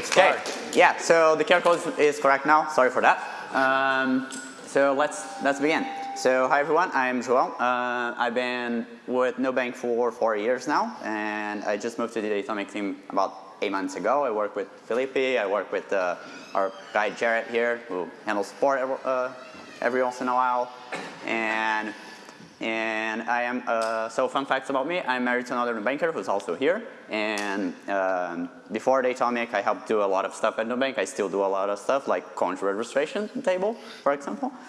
let's Okay. Yeah. So the QR code is correct now. Sorry for that. Um, so let's let's begin. So hi everyone. I'm Joel. Uh, I've been with Nubank for four years now, and I just moved to the Datomic team about eight months ago. I work with Felipe. I work with uh, our guy Jarrett here, who handles support uh, every once in a while, and and I am, uh, so fun facts about me, I'm married to another banker who's also here. And um, before Datomic, I helped do a lot of stuff at Nubank. I still do a lot of stuff like country registration table, for example.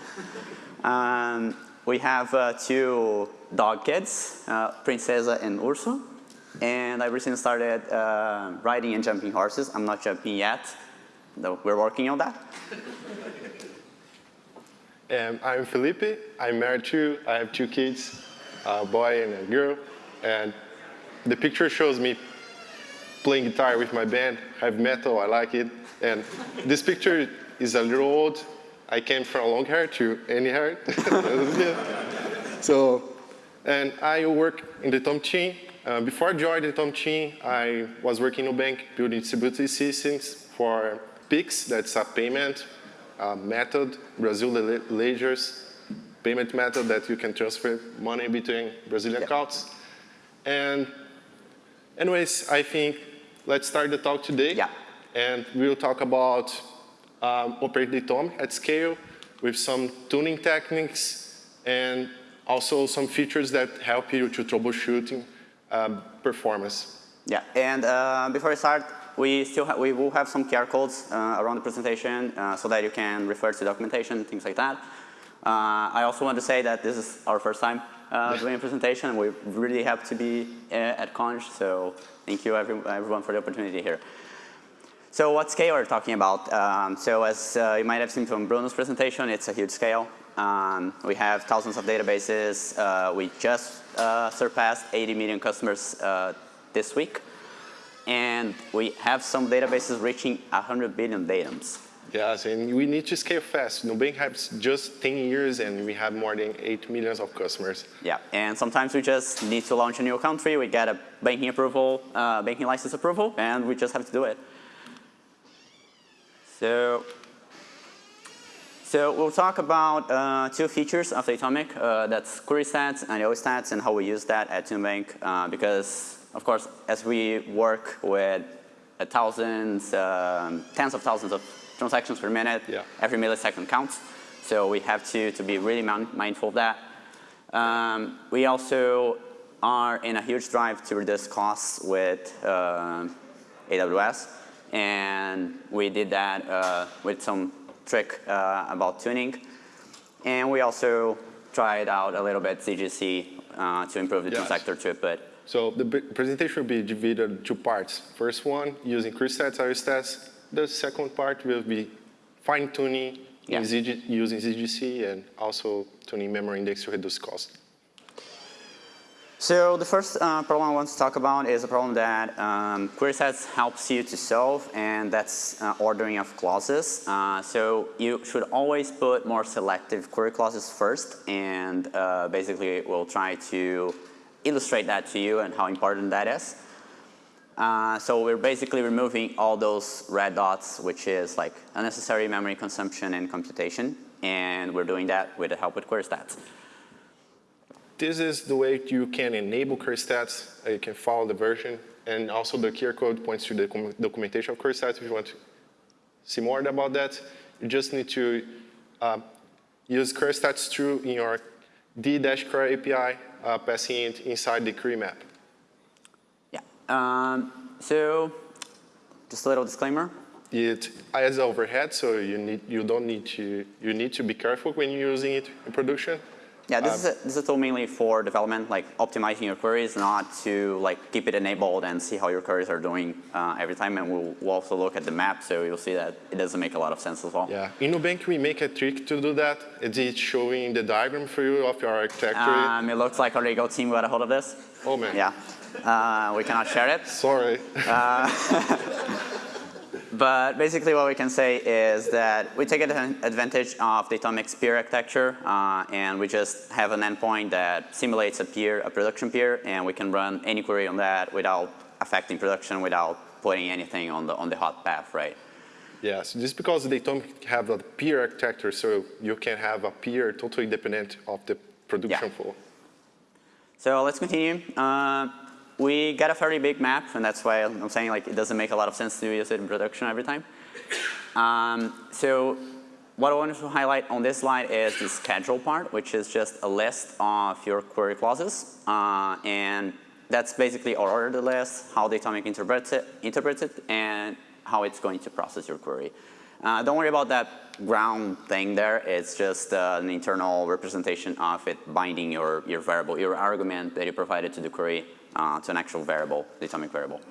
Um, we have uh, two dog kids, uh, Princesa and Urso. And I recently started uh, riding and jumping horses. I'm not jumping yet, though we're working on that. Um, I'm Felipe. I'm married too. I have two kids, a boy and a girl. And the picture shows me playing guitar with my band, I have metal, I like it. And this picture is a little old. I came from long hair to any hair. so, and I work in Datomic team. Uh, before I joined Datomic I was working in a bank building distributed systems for Pix, that's a payment uh, method, Brazil le- ledgers payment method that you can transfer money between Brazilian accounts. And anyways, I think let's start the talk today. Yeah. And we'll talk about um, operate Datomic at scale with some tuning techniques and also some features that help you to troubleshooting um, performance. Yeah, and uh, before I start, we still we will have some QR codes uh, around the presentation uh, so that you can refer to documentation, things like that. Uh, I also want to say that this is our first time uh, doing a presentation. We really happy to be uh, at Conj, so thank you every everyone for the opportunity here. So what scale are we talking about? Um, so as uh, you might have seen from Bruno's presentation, it's a huge scale. Um, we have thousands of databases. Uh, we just uh, surpassed 80 million customers uh, this week. And we have some databases reaching 100 billion datums. Yes, and we need to scale fast. Nubank has just 10 years and we have more than 8 millions of customers. Yeah, and sometimes we just need to launch a new country. We get a banking approval, uh, banking license approval, and we just have to do it. So, so we'll talk about uh, two features of Datomic. Uh, that's query stats and IO stats and how we use that at Nubank. Uh, because, of course, as we work with uh, thousands, um, tens of thousands of transactions per minute, Yeah. every millisecond counts. So we have to, to be really mindful of that. Um, we also are in a huge drive to reduce costs with uh, AWS. And we did that uh, with some trick uh, about tuning. And we also tried out a little bit ZGC uh, to improve the Yes. transactor throughput. So the presentation will be divided in two parts. First one, using query stats, IO stats. The second part will be fine-tuning Yeah. using ZGC and also tuning memory index to reduce cost. So the first uh, problem I want to talk about is a problem that um, query stats helps you to solve, and that's uh, ordering of clauses. Uh, so you should always put more selective query clauses first, and uh, basically we'll try to illustrate that to you and how important that is. Uh, so we're basically removing all those red dots, which is like unnecessary memory consumption and computation, and we're doing that with the help with query stats. This is the way you can enable query stats. Uh, You can follow the version. And also the QR code points to the documentation of query stats if you want to see more about that. You just need to um, use query stats true in your d-query API, uh, passing it inside the query map. Yeah. Um, so just a little disclaimer. It has overhead, so you, need, you don't need to, you need to be careful when you're using it in production. Yeah, this, is a, this is a tool mainly for development, like optimizing your queries, not to like keep it enabled and see how your queries are doing uh, every time. And we'll, we'll also look at the map, so you'll see that it doesn't make a lot of sense as well. Yeah, in Nubank we make a trick to do that. It's showing the diagram for you of your architecture. Um, it looks like our legal team got a hold of this. oh man, Yeah. Uh, we cannot share it. sorry. But basically what we can say is that we take advantage of the Datomic's peer architecture uh, and we just have an endpoint that simulates a peer, a production peer, and we can run any query on that without affecting production, without putting anything on the, on the hot path, right? Yes, just because they don't have a peer architecture, so you can have a peer totally dependent of the production Yeah. flow. So let's continue. Uh, we got a fairly big map, and that's why I'm saying like it doesn't make a lot of sense to use it in production every time. Um, so what I wanted to highlight on this slide is the schedule part, which is just a list of your query clauses. Uh, and that's basically our order list, how Datomic interprets it, interprets it, and how it's going to process your query. Uh, don't worry about that ground thing there. It's just uh, an internal representation of it binding your, your variable, your argument that you provided to the query uh, to an actual variable, the atomic variable.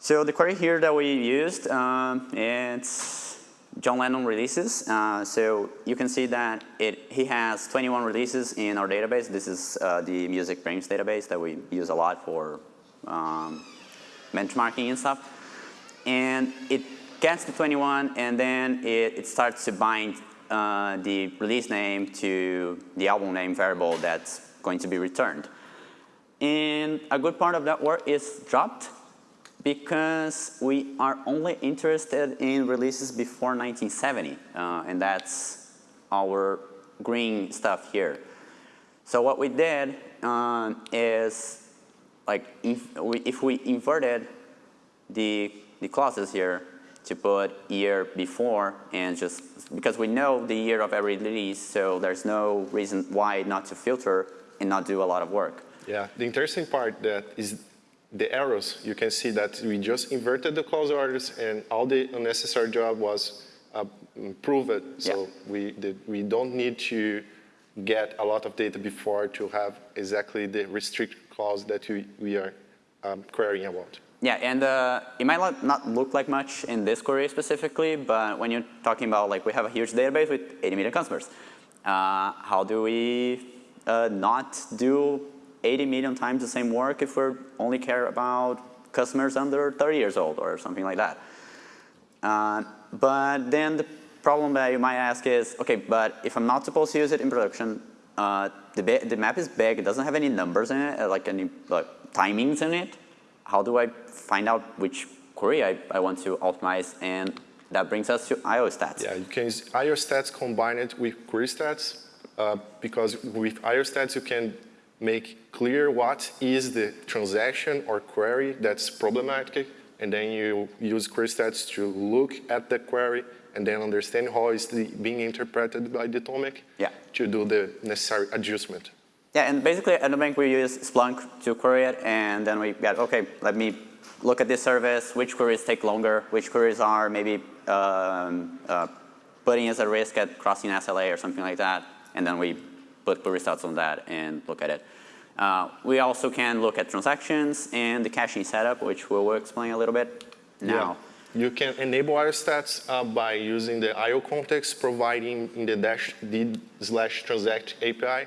So the query here that we used, um, it's John Lennon releases. Uh, so you can see that it, he has 21 releases in our database. This is uh, the MusicBrainz database that we use a lot for um, benchmarking and stuff. And it gets the 21, and then it, it starts to bind uh, the release name to the album name variable that's going to be returned. And a good part of that work is dropped because we are only interested in releases before 1970, uh, and that's our green stuff here. So what we did um, is, like, if we, if we inverted the, the clauses here to put year before and just, because we know the year of every release, so there's no reason why not to filter and not do a lot of work. Yeah, the interesting part that is the arrows. You can see that we just inverted the clause orders and all the unnecessary job was uh, improved. So Yeah. we, did, we don't need to get a lot of data before to have exactly the restrict clause that we, we are um, querying about. Yeah, and uh, it might not- not look like much in this query specifically, but when you're talking about like we have a huge database with 80 million customers, uh, how do we uh, not do 80 million times the same work if we only care about customers under 30 years old or something like that? Uh, but then the problem that you might ask is, okay, but if I'm not supposed to use it in production, uh, the, the map is big, it doesn't have any numbers in it, uh, like any like, timings in it. How do I find out which query I, I want to optimize? And that brings us to IO stats. Yeah, you can use IO stats combined with query stats uh, because with IO stats you can make clear what is the transaction or query that's problematic and then you use query stats to look at the query and then understand how it's the, being interpreted by Datomic Yeah. to do the necessary adjustment. Yeah, and basically at the bank we use Splunk to query it, and then we got, okay, let me look at this service, which queries take longer, which queries are maybe um, uh, putting us at risk at crossing SLA or something like that, and then we put query stats on that and look at it. Uh, we also can look at transactions and the caching setup, which we will explain a little bit now. Yeah. You can enable IO stats uh, by using the IO context providing in the dash d slash transact API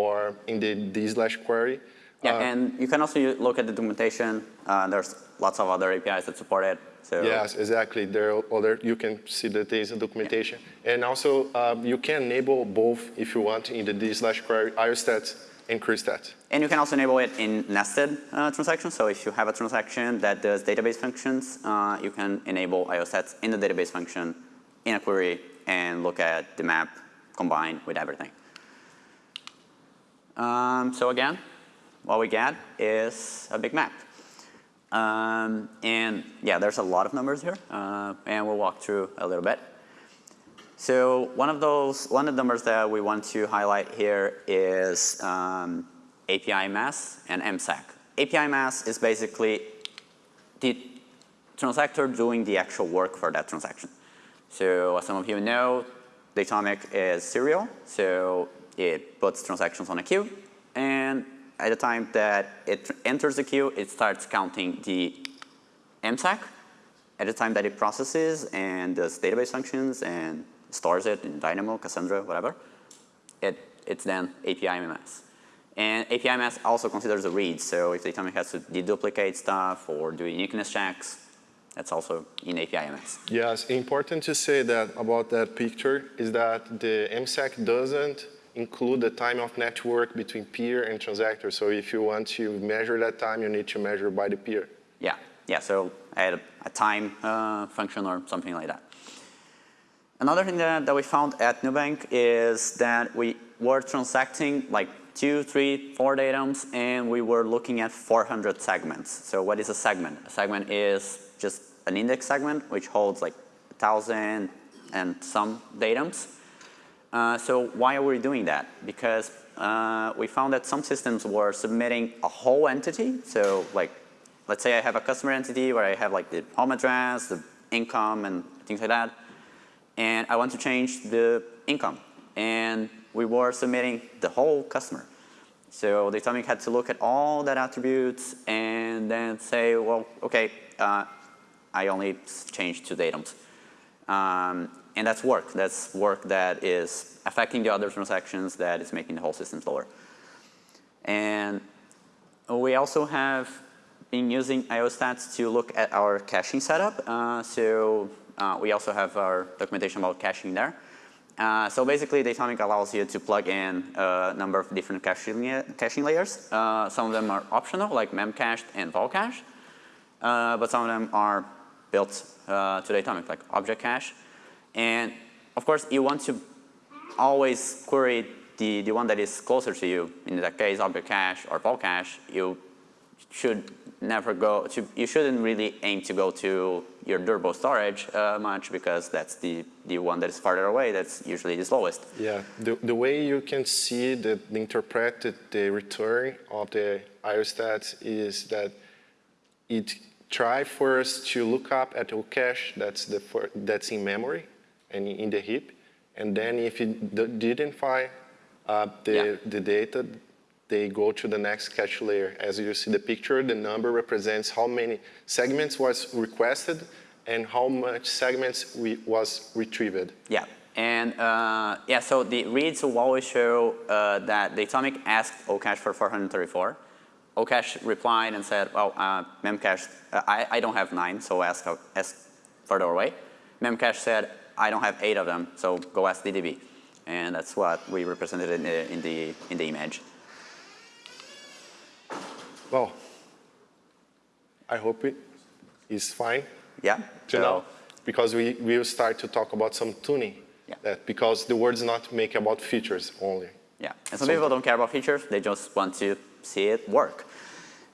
or in the d slash query. Yeah, Uh, and you can also look at the documentation. Uh, there's lots of other APIs that support it. So Yes, exactly. There are other, you can see the data and documentation. And also, um, you can enable both if you want in the d slash query IOStats and querystats. And you can also enable it in nested uh, transactions. So if you have a transaction that does database functions, uh, you can enable IOStats in the database function in a query and look at the map combined with everything. Um, so again, what we get is a big map. Um, and yeah, there's a lot of numbers here, uh, and we'll walk through a little bit. So one of those, one of the numbers that we want to highlight here is um, API MS and MSAC. API MS is basically the transactor doing the actual work for that transaction. So as some of you know, Datomic is serial, so it puts transactions on a queue, and at the time that it enters the queue, it starts counting the MSAC at the time that it processes and does database functions and stores it in Dynamo, Cassandra, whatever. It, it's then API MS. And API MS also considers a read, so if the Datomic has to deduplicate stuff or do uniqueness checks, that's also in API MS. Yes, important to say that about that picture is that the MSAC doesn't include the time of network between peer and transactor. So if you want to measure that time, you need to measure by the peer. Yeah, yeah, so add a, a time uh, function or something like that. Another thing that, that we found at Nubank is that we were transacting like two, three, four datums, and we were looking at 400 segments. So what is a segment? A segment is just an index segment, which holds like 1,000 and some datums. Uh, so why are we doing that? Because uh, we found that some systems were submitting a whole entity. So like, let's say I have a customer entity where I have like the home address, the income, and things like that. And I want to change the income. And we were submitting the whole customer. So the Datomic had to look at all that attributes and then say, well, okay, uh, I only changed two datums. Um, and that's work. That's work that is affecting the other transactions that is making the whole system slower. And we also have been using IOstats to look at our caching setup. Uh, so uh, we also have our documentation about caching there. Uh, so basically, Datomic allows you to plug in a number of different caching, caching layers. Uh, some of them are optional, like memcached and valcache. Uh, but some of them are built uh, to Datomic, like object cache. And of course, you want to always query the, the one that is closer to you. In that case, object cache or valcache, you should never go to, you shouldn't really aim to go to your durable storage uh, much because that's the, the one that is farther away, that's usually the slowest. Yeah, the, the way you can see the, the interpreted the return of the IOstats is that it try first to look up at the cache that's, the, that's in memory and in the heap, and then if it didn't find uh, the, yeah. the data, they go to the next cache layer. As you see the picture, the number represents how many segments was requested and how much segments we, was retrieved. Yeah, and uh, yeah, so the reads will always show uh, that Datomic asked ocache for 434. ocache replied and said, well, uh, Memcache, uh, I, I don't have nine, so ask, ask further away. Memcache said, I don't have eight of them, so go ask DDB. And that's what we represented in the, in the, in the image. Well, I hope it is fine. Yeah. To so, know, because we will start to talk about some tuning. Yeah. That because the word's not make about features only. Yeah. And some so, people don't care about features. They just want to see it work.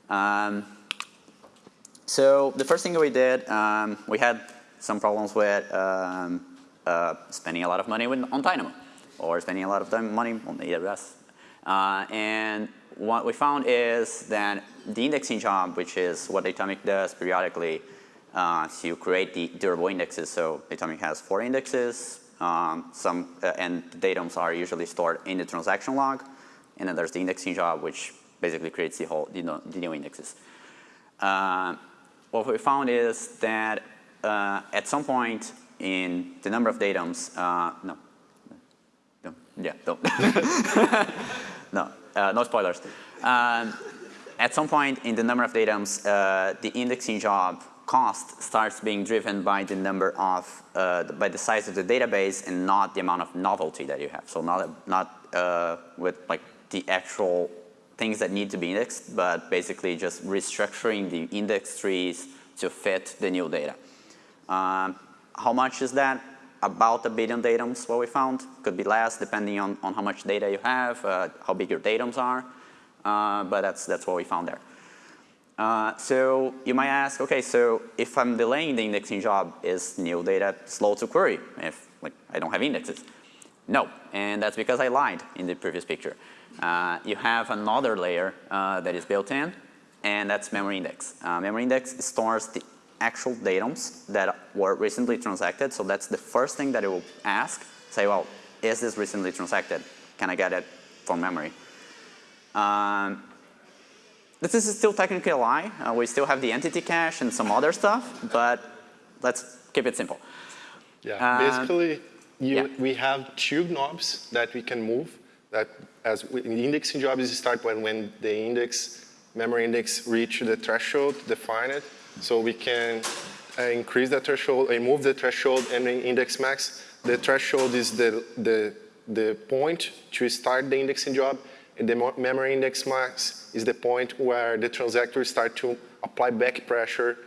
Um, so the first thing we did, um, we had some problems with um, uh, spending a lot of money on Dynamo or spending a lot of time money on the AWS. Uh, and what we found is that the indexing job, which is what Datomic does periodically uh, to create the durable indexes. So Datomic has four indexes, um, some, uh, and the datums are usually stored in the transaction log. And then there's the indexing job, which basically creates the whole the, the new indexes. Uh, what we found is that uh, at some point in the number of datums, uh, no, yeah, don't. no, uh, no spoilers. Um, at some point in the number of datums, uh, the indexing job cost starts being driven by the number of, uh, by the size of the database and not the amount of novelty that you have. So not, not uh, with like the actual things that need to be indexed, but basically just restructuring the index trees to fit the new data. Um, how much is that? about a billion datums, what we found. Could be less depending on, on how much data you have, uh, how big your datums are, uh, but that's, that's what we found there. Uh, so you might ask, okay, so if I'm delaying the indexing job, is new data slow to query if like, I don't have indexes? No, and that's because I lied in the previous picture. Uh, you have another layer uh, that is built in, and that's memory index. Uh, memory index stores the actual datums that were recently transacted. So that's the first thing that it will ask. Say, well, is this recently transacted? Can I get it from memory? Um, this is still technically a lie. Uh, we still have the entity cache and some other stuff, but let's keep it simple. Yeah, um, basically, you, yeah. we have two knobs that we can move. That as we, the indexing job is start when, when the index, memory index reach the threshold, define it, so we can uh, increase the threshold, and move the threshold and index max. The threshold is the, the, the point to start the indexing job, and the memory index max is the point where the transactors start to apply back pressure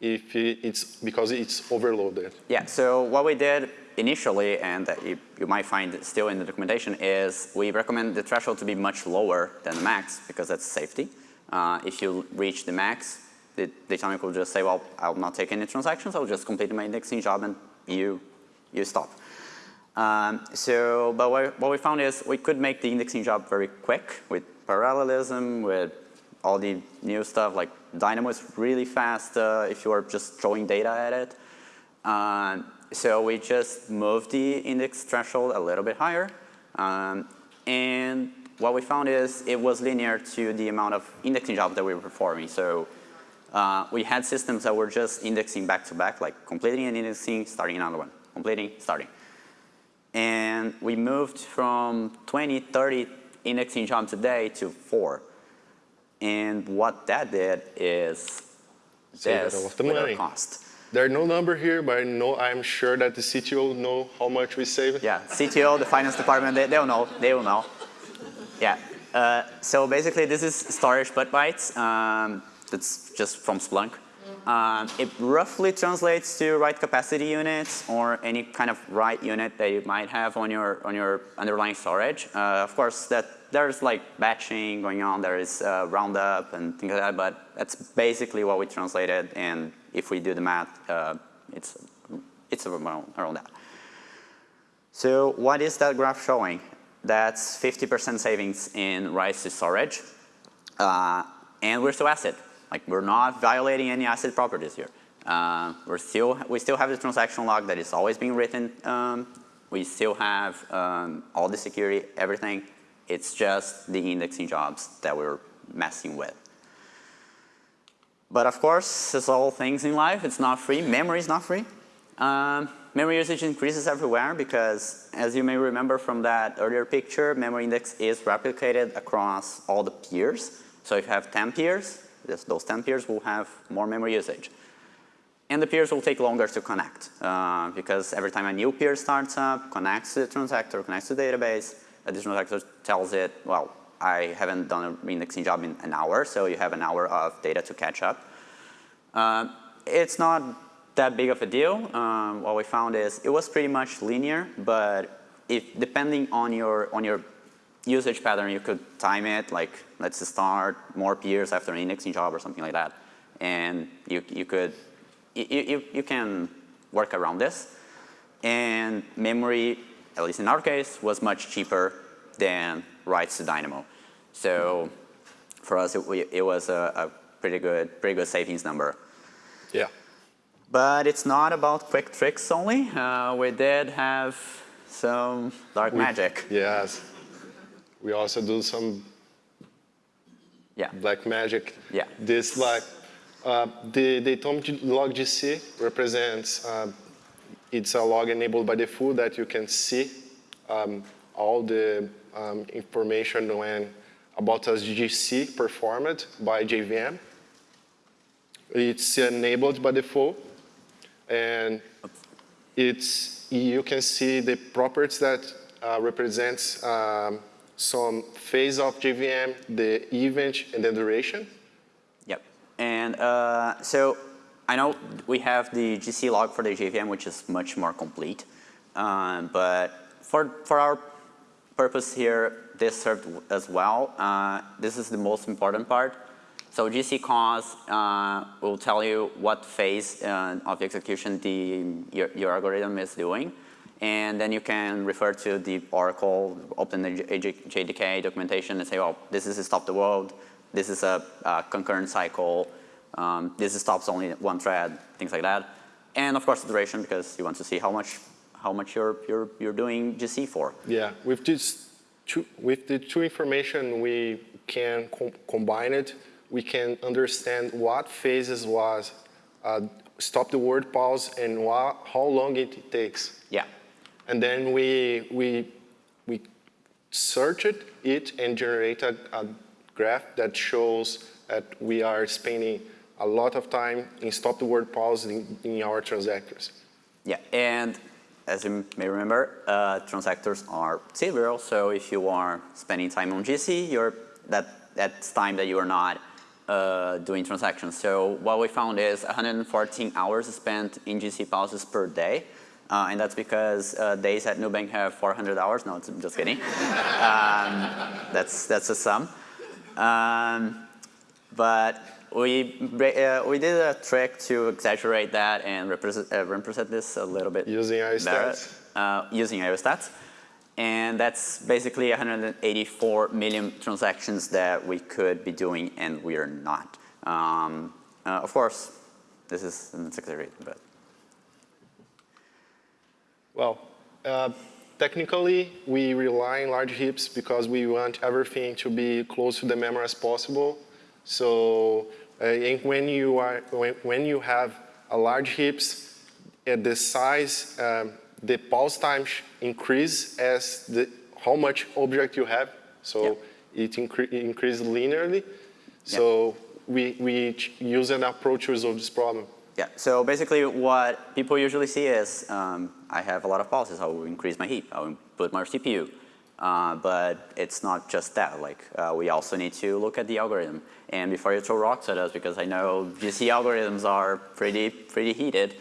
if it's because it's overloaded. Yeah, so what we did initially, and you, you might find it still in the documentation, is we recommend the threshold to be much lower than the max because that's safety. Uh, if you reach the max, the Datomic will just say, well, I'll not take any transactions, I'll just complete my indexing job and you, you stop. Um, so, but what, what we found is we could make the indexing job very quick with parallelism, with all the new stuff, like Dynamo is really fast uh, if you are just throwing data at it. Um, so we just moved the index threshold a little bit higher. Um, and what we found is it was linear to the amount of indexing jobs that we were performing. So uh, we had systems that were just indexing back to back, like completing an indexing, starting another one, completing, starting. And we moved from 20, 30 indexing jobs a day to four. And what that did is Save this a lot of without money. cost. There's no number here, but I know I'm sure that the CTO know how much we save. Yeah, CTO, the finance department, they, they'll know, they will know. Yeah, uh, so basically this is storage put bytes. Um, that's just from Splunk. Um, it roughly translates to write capacity units or any kind of write unit that you might have on your on your underlying storage. Uh, of course, that there's like batching going on. There is uh, roundup and things like that, but that's basically what we translated. And if we do the math, uh, it's it's around, around that. So what is that graph showing? That's 50% savings in writes to storage, uh, and we're still ACID. Like we're not violating any ACID properties here. Uh, we're still we still have the transaction log that is always being written. Um, we still have um, all the security, everything. It's just the indexing jobs that we're messing with. But of course, as all things in life, it's not free. Memory is not free. Um, memory usage increases everywhere because, as you may remember from that earlier picture, memory index is replicated across all the peers. So if you have 10 peers, this, those 10 peers will have more memory usage. And the peers will take longer to connect uh, because every time a new peer starts up, connects to the transactor, connects to the database, the transactor tells it, well, I haven't done an indexing job in an hour, so you have an hour of data to catch up. Uh, it's not that big of a deal. Um, what we found is it was pretty much linear, but if depending on your on your usage pattern, you could time it like let's start more peers after an indexing job or something like that, and you you could you you, you can work around this. And memory, at least in our case, was much cheaper than writes to Dynamo. So for us, it, it was a, a pretty good pretty good savings number. Yeah. But it's not about quick tricks only. Uh, we did have some dark We- magic. Yes. We also do some Yeah. black magic. Yeah. This like uh, the Datomic log GC represents uh, it's a log enabled by default that you can see um, all the um, information when about a GC performed by JVM. It's enabled by default, and it's you can see the properties that uh, represents um, some phase of JVM, the event, and the duration. Yep. And uh, so I know we have the GC log for the JVM, which is much more complete. Um, but for, for our purpose here, this served as well. Uh, this is the most important part. So GC cause uh, will tell you what phase uh, of execution the, your, your algorithm is doing. And then you can refer to the Oracle, open the JDK documentation and say, oh, this is a stop the world, this is a, uh concurrent cycle, um, this stops only one thread, things like that. And of course the duration because you want to see how much, how much you're, you're, you're doing GC for. Yeah, with this two, with the two information, we can com combine it. We can understand what phases was uh, stop the world pause and how long it takes. Yeah. And then we we we search it, it and generate a, a graph that shows that we are spending a lot of time in stop the world pause in, in our transactors. Yeah, and as you may remember, uh, transactors are serial. So if you are spending time on GC, you're, that, that's time that you are not uh, doing transactions. So what we found is 114 hours spent in GC pauses per day. Uh, and that's because uh, days at Nubank have 400 hours. No, I'm just kidding. um, that's, that's a sum. Um, but we, uh, we did a trick to exaggerate that and represent, uh, represent this a little bit Using IOStats? Uh, using IOStats. And that's basically 184 million transactions that we could be doing and we are not. Um, uh, of course, this is an exaggeration, but. Well, uh, technically, we rely on large heaps because we want everything to be close to the memory as possible. So uh, when you are when, when you have a large heaps, at the size um, the pause time increase as the, how much object you have. So yeah. it incre increases linearly. So yeah. we, we use an approach to resolve this problem. Yeah, so basically what people usually see is um, I have a lot of pauses. I will increase my heap. I will put more CPU. Uh, but it's not just that. Like uh, we also need to look at the algorithm. And before you throw rocks at us, because I know GC algorithms are pretty pretty heated,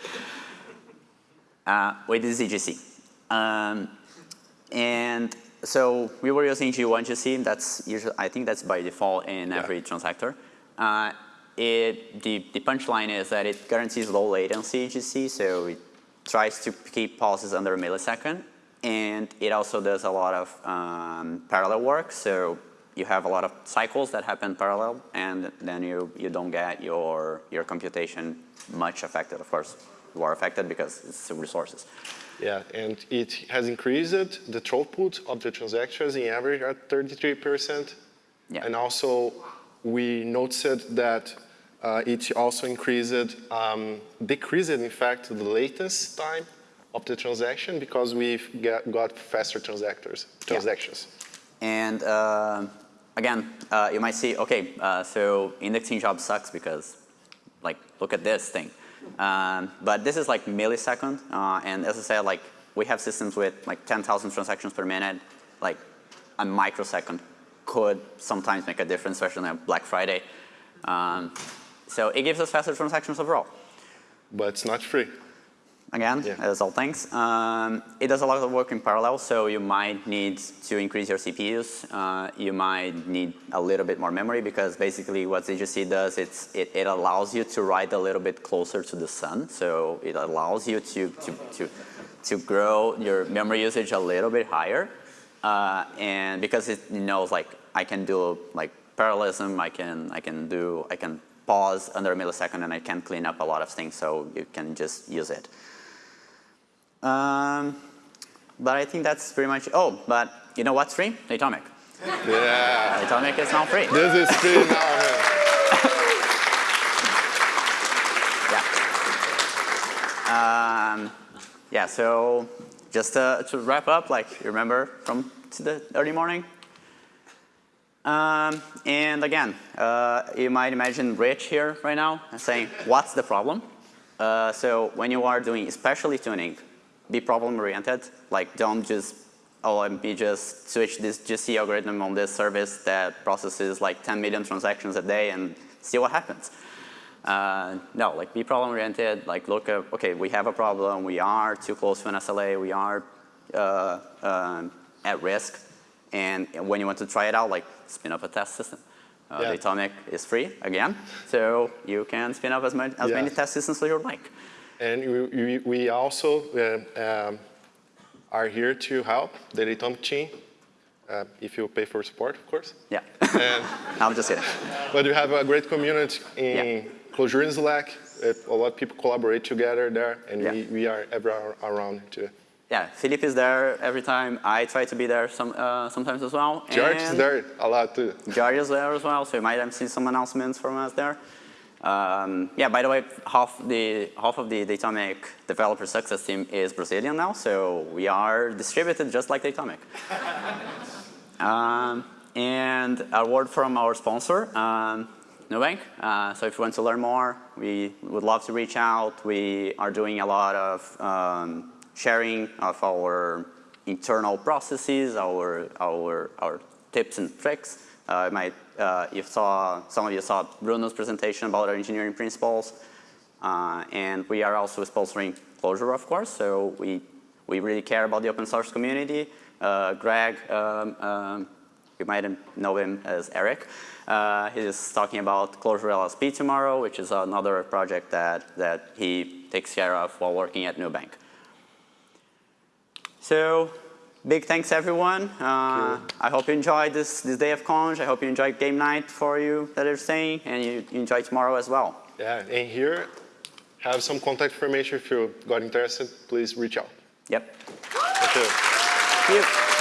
uh, with the ZGC. Um, and so we were using G1 GC. That's usually, I think that's by default in yeah. every transactor. Uh, it, the, the punchline is that it guarantees low latency GC, so it tries to keep pauses under a millisecond. And it also does a lot of um, parallel work, so you have a lot of cycles that happen parallel, and then you, you don't get your, your computation much affected, of course who are affected because it's resources. Yeah, and it has increased the throughput of the transactions in average at 33%. Yeah. And also we noticed that uh, it also increased, um, decreased in fact the latency time of the transaction because we've get, got faster transactors, transactions. Yeah. And uh, again, uh, you might see, okay, uh, so indexing job sucks because like, look at this thing. Um, but this is like millisecond, uh, and as I said, like we have systems with like 10,000 transactions per minute, like a microsecond could sometimes make a difference, especially on Black Friday. Um, so it gives us faster transactions overall. But it's not free again, yeah. as all things. Um, it does a lot of work in parallel, so you might need to increase your CPUs. Uh, you might need a little bit more memory because basically what ZGC does, it's, it, it allows you to write a little bit closer to the sun. So it allows you to, to, to, to grow your memory usage a little bit higher. Uh, and because it knows like I can do like parallelism, I can, I can do, I can pause under a millisecond and I can clean up a lot of things so you can just use it. Um, but I think that's pretty much, oh, but you know what's free? Datomic. Yeah. Datomic is now free. This is free now. yeah. Um, yeah, so just to, to wrap up, like you remember from the early morning? Um, and again, uh, you might imagine Rich here right now saying, what's the problem? Uh, so when you are doing especially tuning, be problem oriented. Like don't just, oh, let me just switch this GC algorithm on this service that processes like 10 million transactions a day and see what happens. Uh, no, like be problem oriented, like look at, okay, we have a problem, we are too close to an SLA, we are uh, uh, at risk, and when you want to try it out, like spin up a test system. Uh, yeah. Datomic is free, again, so you can spin up as, much, as yeah. many test systems as you like. And we, we also uh, um, are here to help the Datomic team, uh, if you pay for support, of course. Yeah. And, I'm just kidding. But we have a great community in yeah. Clojure in Slack. A lot of people collaborate together there, and yeah. we, we are ever around too. Yeah, Philip is there every time. I try to be there some, uh, sometimes as well. George is there a lot too. George is there as well, so you might have seen some announcements from us there. Um, yeah, by the way, half, the, half of the Datomic developer success team is Brazilian now, so we are distributed just like Datomic. um, and a word from our sponsor, um, Nubank. Uh, so if you want to learn more, we would love to reach out. We are doing a lot of um, sharing of our internal processes, our, our, our tips and tricks. Uh, might, uh, you saw, some of you saw Bruno's presentation about our engineering principles. Uh, and we are also sponsoring Clojure, of course, so we, we really care about the open source community. Uh, Greg, um, um, you might know him as Eric. Uh, he's talking about Clojure LSP tomorrow, which is another project that, that he takes care of while working at Nubank. So big thanks, everyone. Uh, I hope you enjoyed this, this day of Conj. I hope you enjoyed game night for you that are staying, and you, you enjoy tomorrow as well. Yeah, and here, have some contact information if you got interested, please reach out. Yep. Thank you. Thank you.